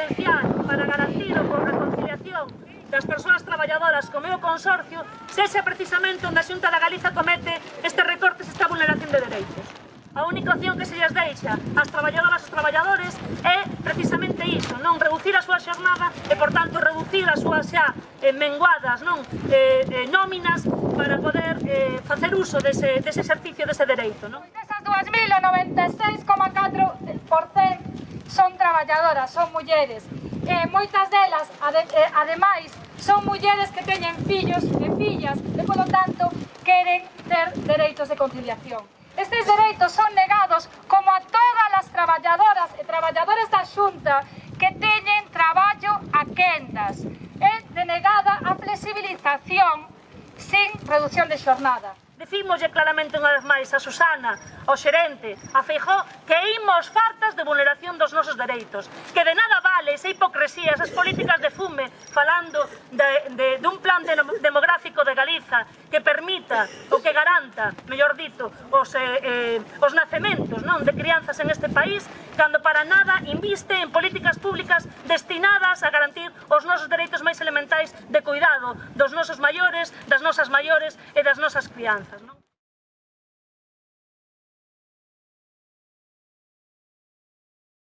esencial para garantir a conciliación das persoas traballadoras co meu consorcio sexa precisamente onde a Xunta da Galiza comete estes recortes e esta vulneración de dereitos. A única opción que se lles deixa ás traballadoras e traballadores é precisamente iso, non reducir a súa xornada e, por tanto, reducir as súas xa eh, menguadas non eh, eh, nóminas para poder eh, facer uso dese, dese exercicio, dese dereito. Non? Desas 2.096 traballadoras son mulleres e moitas delas, ade, eh, ademais, son mulleres que teñen fillos e fillas e, polo tanto, queren ter dereitos de conciliación. Estes dereitos son negados como a todas as traballadoras e traballadores da Xunta que teñen traballo a quendas. É denegada a flexibilización sen reducción de xornada. Dicímoslle claramente unha vez máis a Susana, ao xerente, a Feijó, que imos fartas de vulneración dos nosos dereitos, que de nada vale esa hipocresía, esas políticas de fume, falando de, de, dun plan de, demográfico precisa que permita ou que garanta, mellor dito, os, eh, eh, os nacementos non de crianzas en este país, cando para nada inviste en políticas públicas destinadas a garantir os nosos dereitos máis elementais de cuidado dos nosos maiores, das nosas maiores e das nosas crianzas. Non?